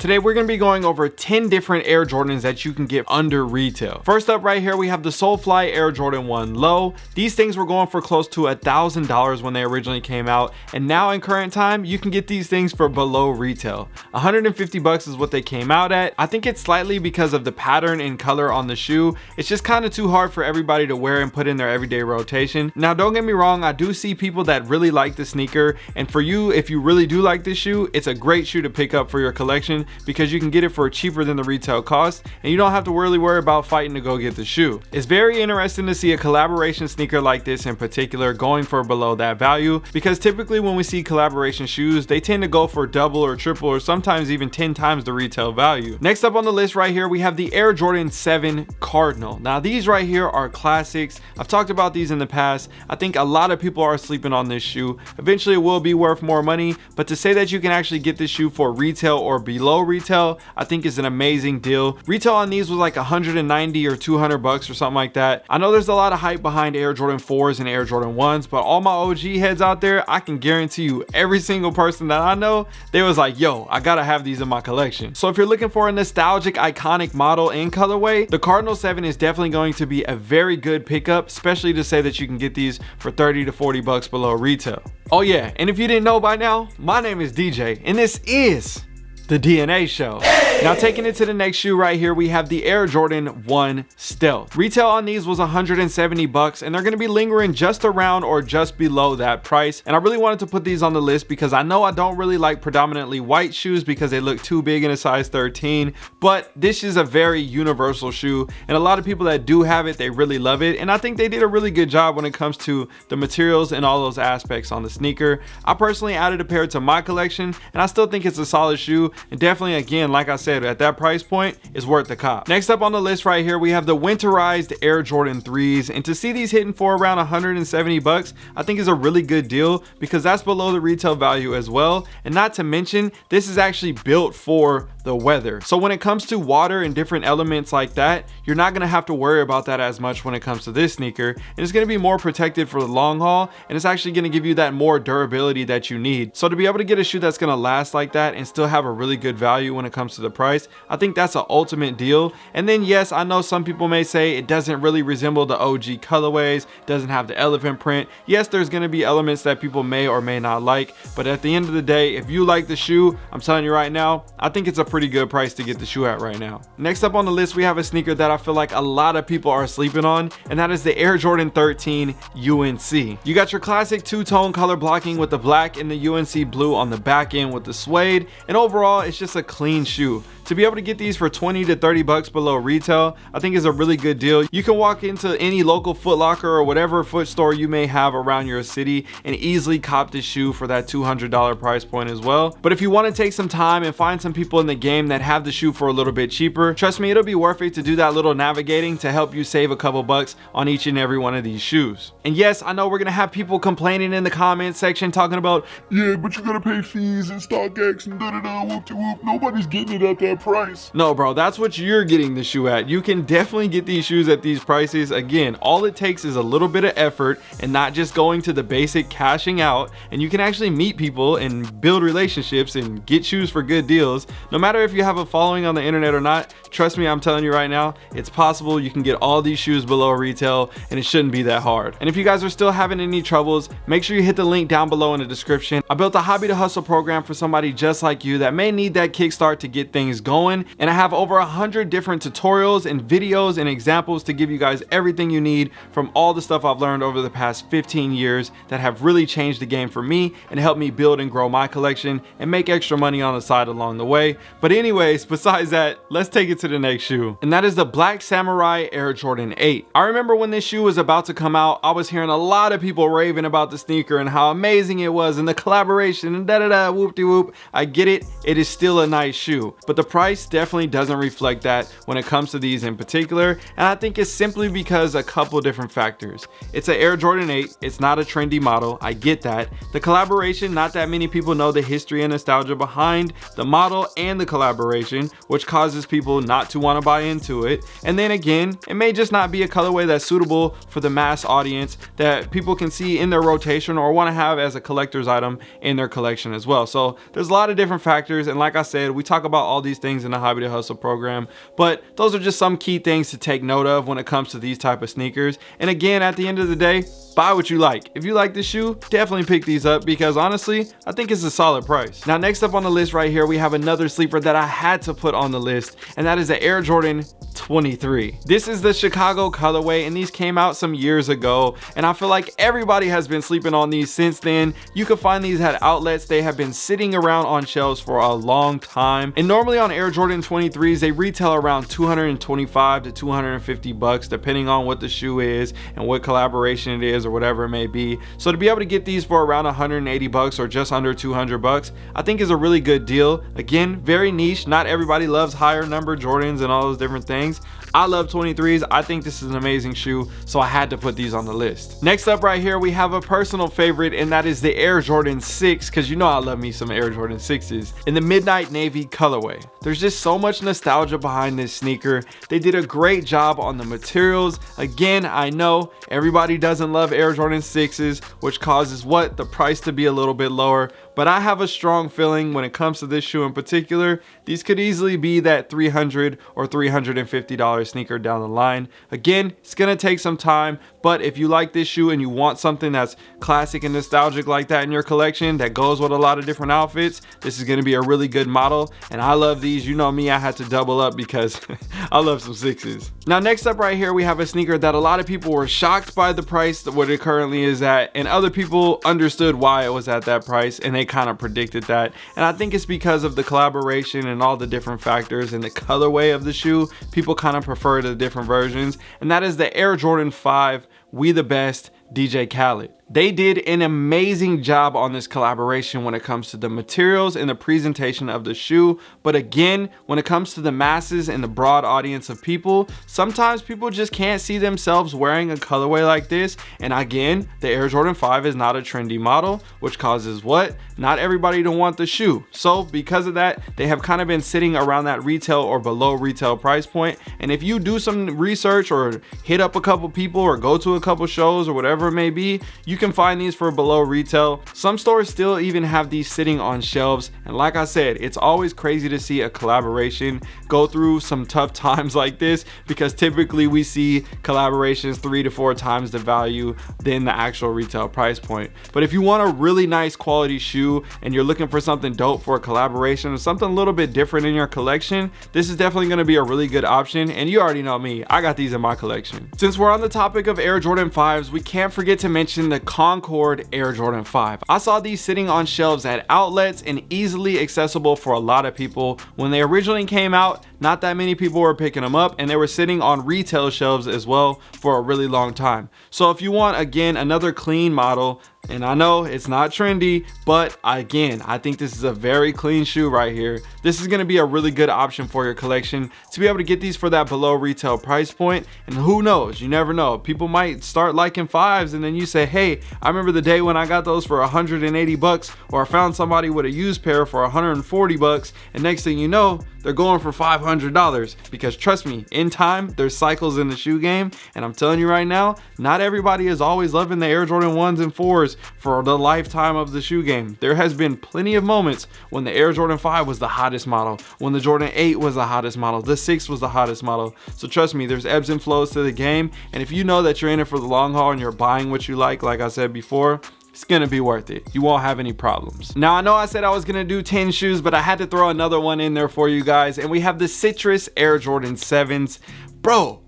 Today we're going to be going over 10 different Air Jordans that you can get under retail. First up right here we have the SoleFly Air Jordan 1 Low. These things were going for close to a thousand dollars when they originally came out and now in current time you can get these things for below retail. 150 bucks is what they came out at. I think it's slightly because of the pattern and color on the shoe. It's just kind of too hard for everybody to wear and put in their everyday rotation. Now don't get me wrong I do see people that really like the sneaker and for you if you really do like this shoe it's a great shoe to pick up for your collection because you can get it for cheaper than the retail cost and you don't have to really worry about fighting to go get the shoe. It's very interesting to see a collaboration sneaker like this in particular going for below that value because typically when we see collaboration shoes they tend to go for double or triple or sometimes even 10 times the retail value. Next up on the list right here we have the Air Jordan 7 Cardinal. Now these right here are classics. I've talked about these in the past. I think a lot of people are sleeping on this shoe. Eventually it will be worth more money but to say that you can actually get this shoe for retail or below retail i think is an amazing deal. Retail on these was like 190 or 200 bucks or something like that. I know there's a lot of hype behind air jordan 4s and air jordan 1s but all my og heads out there i can guarantee you every single person that i know they was like yo i gotta have these in my collection. So if you're looking for a nostalgic iconic model in colorway the cardinal 7 is definitely going to be a very good pickup especially to say that you can get these for 30 to 40 bucks below retail. Oh yeah and if you didn't know by now my name is dj and this is the DNA show. Now taking it to the next shoe right here, we have the Air Jordan 1 Stealth. Retail on these was 170 bucks and they're gonna be lingering just around or just below that price. And I really wanted to put these on the list because I know I don't really like predominantly white shoes because they look too big in a size 13, but this is a very universal shoe and a lot of people that do have it, they really love it. And I think they did a really good job when it comes to the materials and all those aspects on the sneaker. I personally added a pair to my collection and I still think it's a solid shoe and definitely again like i said at that price point is worth the cop. Next up on the list right here we have the winterized air jordan 3s and to see these hitting for around 170 bucks i think is a really good deal because that's below the retail value as well. And not to mention this is actually built for the weather. So when it comes to water and different elements like that you're not to have to worry about that as much when it comes to this sneaker. And it's to be more protected for the long haul and it's actually to give you that more durability that you need. So to be able to get a shoe that's to last like that and still have a really good value when it comes to the price i think that's an ultimate deal and then yes i know some people may say it doesn't really resemble the og colorways doesn't have the elephant print yes there's going to be elements that people may or may not like but at the end of the day if you like the shoe i'm telling you right now i think it's a pretty pretty good price to get the shoe at right now. Next up on the list, we have a sneaker that I feel like a lot of people are sleeping on, and that is the Air Jordan 13 UNC. You got your classic two-tone color blocking with the black and the UNC blue on the back end with the suede, and overall, it's just a clean shoe to be able to get these for 20 to 30 bucks below retail i think is a really good deal. You can walk into any local foot locker or whatever foot store you may have around your city and easily cop this shoe for that 200 dollar price point as well. But if you want to take some time and find some people in the game that have the shoe for a little bit cheaper trust me it'll be worth it to do that little navigating to help you save a couple bucks on each and every one of these shoes. And yes i know we're gonna have people complaining in the comment section talking about yeah but you gotta pay fees and StockX and da da da whoop to whoop nobody's getting it at that price. No, bro, that's what you're getting the shoe at. You can definitely get these shoes at these prices. Again, all it takes is a little bit of effort and not just going to the basic cashing out. And you can actually meet people and build relationships and get shoes for good deals. No matter if you have a following on the internet or not, trust me, I'm telling you right now, it's possible you can get all these shoes below retail and it shouldn't be that hard. And if you guys are still having any troubles, make sure you hit the link down below in the description. I built a hobby to hustle program for somebody just like you that may need that kickstart to get things going and I have over a hundred different tutorials and videos and examples to give you guys everything you need from all the stuff I've learned over the past 15 years that have really changed the game for me and helped me build and grow my collection and make extra money on the side along the way. But anyways, besides that, let's take it to the next shoe. And that is the Black Samurai Air Jordan 8. I remember when this shoe was about to come out, I was hearing a lot of people raving about the sneaker and how amazing it was and the collaboration and da da da whoop de whoop. I get it, it is still a nice shoe, but the price definitely doesn't reflect that when it comes to these in particular and I think it's simply because a couple different factors. It's an Air Jordan 8, it's not a trendy model, I get that. The collaboration, not that many people know the history and nostalgia behind the model and the collaboration, which causes people not to want to buy into it. And then again, it may just not be a colorway that's suitable for the mass audience that people can see in their rotation or want to have as a collector's item in their collection as well. So there's a lot of different factors. And like I said, we talk about all these things in the Hobby to Hustle program, but those are just some key things to take note of when it comes to these type of sneakers. And again, at the end of the day, buy what you like. If you like this shoe, definitely pick these up because honestly, I think it's a solid price. Now, next up on the list right here, we have another sleeper that I had to put on the list, and that is the Air Jordan 23. This is the Chicago colorway and these came out some years ago and I feel like everybody has been sleeping on these since then. You can find these at outlets. They have been sitting around on shelves for a long time and normally on Air Jordan 23s they retail around 225 to 250 bucks depending on what the shoe is and what collaboration it is or whatever it may be. So to be able to get these for around 180 bucks or just under 200 bucks I think is a really good deal. Again very niche not everybody loves higher number Jordans and all those different things things. I love 23s. I think this is an amazing shoe, so I had to put these on the list. Next up right here, we have a personal favorite, and that is the Air Jordan 6, because you know I love me some Air Jordan 6s, in the Midnight Navy colorway. There's just so much nostalgia behind this sneaker. They did a great job on the materials. Again, I know everybody doesn't love Air Jordan 6s, which causes what? The price to be a little bit lower, but I have a strong feeling when it comes to this shoe in particular, these could easily be that 300 or $350 sneaker down the line. Again, it's gonna take some time, but if you like this shoe and you want something that's classic and nostalgic like that in your collection that goes with a lot of different outfits, this is gonna be a really good model. And I love these, you know me, I had to double up because I love some sixes. Now next up right here, we have a sneaker that a lot of people were shocked by the price, what it currently is at, and other people understood why it was at that price and they kind of predicted that. And I think it's because of the collaboration and all the different factors and the colorway of the shoe. People kind of prefer the different versions. And that is the Air Jordan 5 We the Best DJ Khaled. They did an amazing job on this collaboration when it comes to the materials and the presentation of the shoe. But again, when it comes to the masses and the broad audience of people, sometimes people just can't see themselves wearing a colorway like this. And again, the Air Jordan 5 is not a trendy model, which causes what? Not everybody to want the shoe. So because of that, they have kind of been sitting around that retail or below retail price point. And if you do some research or hit up a couple people or go to a couple shows or whatever it may be, you can find these for below retail. Some stores still even have these sitting on shelves. And like I said, it's always crazy to see a collaboration go through some tough times like this because typically we see collaborations three to four times the value than the actual retail price point. But if you want a really nice quality shoe and you're looking for something dope for a collaboration or something a little bit different in your collection, this is definitely going to be a really good option. And you already know me, I got these in my collection. Since we're on the topic of Air Jordan 5s, we can't forget to mention the Concord Air Jordan 5. I saw these sitting on shelves at outlets and easily accessible for a lot of people. When they originally came out, not that many people were picking them up and they were sitting on retail shelves as well for a really long time. So if you want, again, another clean model, and I know it's not trendy, but again, I think this is a very clean shoe right here. This is gonna be a really good option for your collection to be able to get these for that below retail price point. And who knows, you never know. People might start liking fives and then you say, hey, I remember the day when I got those for 180 bucks or I found somebody with a used pair for 140 bucks and next thing you know, they're going for $500 because trust me, in time, there's cycles in the shoe game. And I'm telling you right now, not everybody is always loving the Air Jordan 1s and 4s for the lifetime of the shoe game. There has been plenty of moments when the Air Jordan 5 was the hottest model, when the Jordan 8 was the hottest model, the 6 was the hottest model. So trust me, there's ebbs and flows to the game. And if you know that you're in it for the long haul and you're buying what you like, like I said before, it's gonna be worth it. You won't have any problems. Now, I know I said I was gonna do 10 shoes, but I had to throw another one in there for you guys. And we have the Citrus Air Jordan 7s. Bro,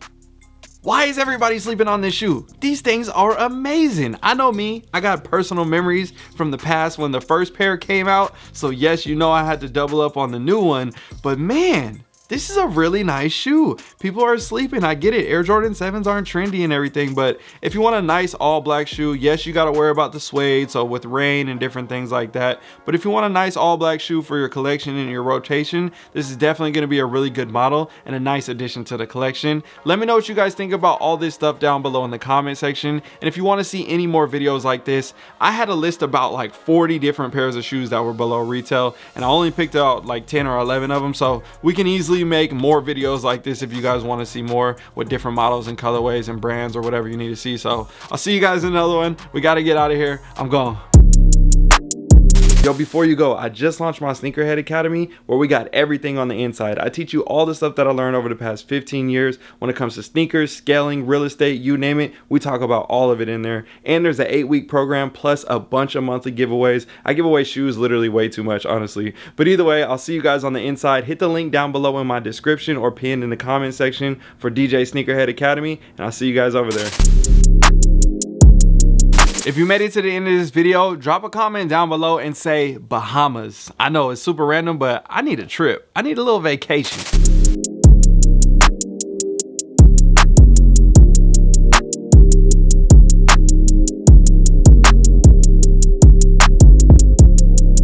why is everybody sleeping on this shoe? These things are amazing. I know me, I got personal memories from the past when the first pair came out. So yes, you know I had to double up on the new one, but man, this is a really nice shoe. People are sleeping, I get it. Air Jordan 7s aren't trendy and everything, but if you want a nice all black shoe, yes, you gotta worry about the suede, so with rain and different things like that. But if you want a nice all black shoe for your collection and your rotation, this is definitely gonna be a really good model and a nice addition to the collection. Let me know what you guys think about all this stuff down below in the comment section. And if you wanna see any more videos like this, I had a list about like 40 different pairs of shoes that were below retail, and I only picked out like 10 or 11 of them, so we can easily make more videos like this if you guys want to see more with different models and colorways and brands or whatever you need to see. So I'll see you guys in another one. We got to get out of here. I'm gone. Yo, before you go, I just launched my Sneakerhead Academy where we got everything on the inside. I teach you all the stuff that I learned over the past 15 years when it comes to sneakers, scaling, real estate, you name it. We talk about all of it in there. And there's an eight week program plus a bunch of monthly giveaways. I give away shoes literally way too much, honestly. But either way, I'll see you guys on the inside. Hit the link down below in my description or pinned in the comment section for DJ Sneakerhead Academy. And I'll see you guys over there. If you made it to the end of this video, drop a comment down below and say Bahamas. I know it's super random, but I need a trip. I need a little vacation.